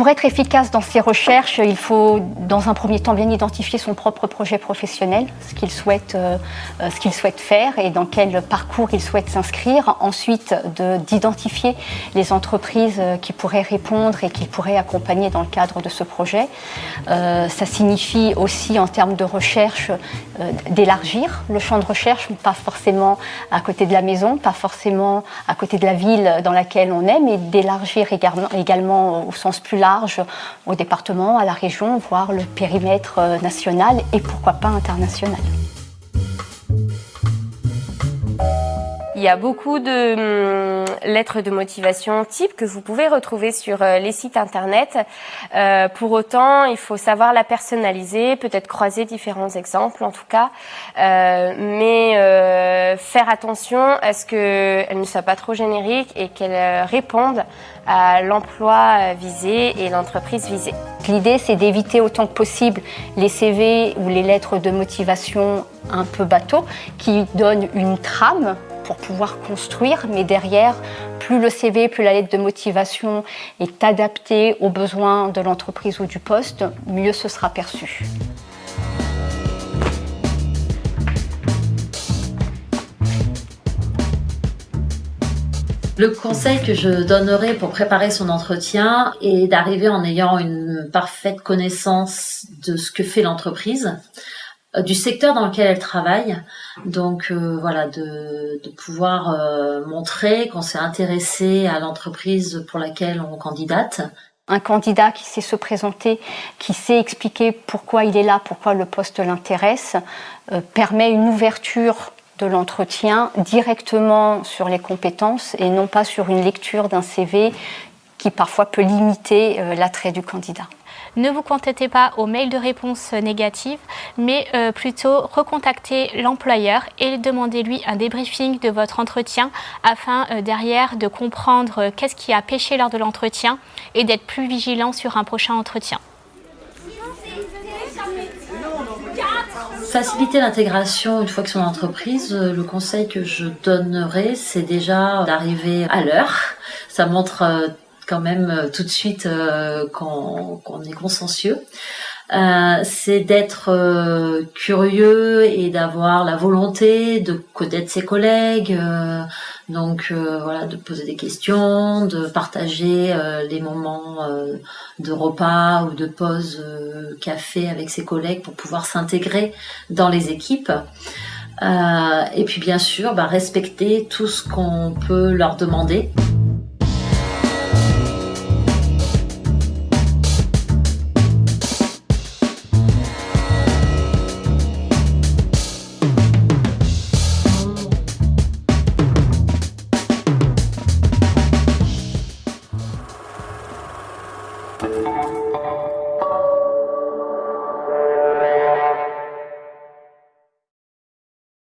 Pour être efficace dans ses recherches, il faut dans un premier temps bien identifier son propre projet professionnel, ce qu'il souhaite, euh, souhaite faire et dans quel parcours il souhaite s'inscrire. Ensuite, d'identifier les entreprises qui pourraient répondre et qu'il pourrait accompagner dans le cadre de ce projet. Euh, ça signifie aussi en termes de recherche euh, d'élargir le champ de recherche, pas forcément à côté de la maison, pas forcément à côté de la ville dans laquelle on est, mais d'élargir également au sens plus large au département, à la région, voire le périmètre euh, national et pourquoi pas international. Il y a beaucoup de hum, lettres de motivation type que vous pouvez retrouver sur euh, les sites internet. Euh, pour autant, il faut savoir la personnaliser, peut-être croiser différents exemples en tout cas, mais faire attention à ce qu'elle ne soit pas trop générique et qu'elle réponde à l'emploi visé et l'entreprise visée. L'idée, c'est d'éviter autant que possible les CV ou les lettres de motivation un peu bateau qui donnent une trame pour pouvoir construire, mais derrière, plus le CV, plus la lettre de motivation est adaptée aux besoins de l'entreprise ou du poste, mieux ce sera perçu. Le conseil que je donnerais pour préparer son entretien est d'arriver en ayant une parfaite connaissance de ce que fait l'entreprise, euh, du secteur dans lequel elle travaille. Donc euh, voilà, de, de pouvoir euh, montrer qu'on s'est intéressé à l'entreprise pour laquelle on candidate. Un candidat qui sait se présenter, qui sait expliquer pourquoi il est là, pourquoi le poste l'intéresse, permet une ouverture de l'entretien directement sur les compétences et non pas sur une lecture d'un CV qui parfois peut limiter l'attrait du candidat ne vous contentez pas aux mails de réponse négatives, mais euh, plutôt recontactez l'employeur et demandez-lui un débriefing de votre entretien afin euh, derrière de comprendre euh, qu'est-ce qui a pêché lors de l'entretien et d'être plus vigilant sur un prochain entretien. Faciliter l'intégration une fois que son entreprise, le conseil que je donnerais, c'est déjà d'arriver à l'heure. Ça montre quand même euh, tout de suite euh, qu'on est consciencieux. Euh, c'est d'être curieux et d'avoir la volonté de connaître ses collègues, donc voilà, de poser des questions, de partager les moments de repas ou de pause café avec ses collègues pour pouvoir s'intégrer dans les équipes. et puis bien sûr, bah, respecter tout ce qu'on peut leur demander.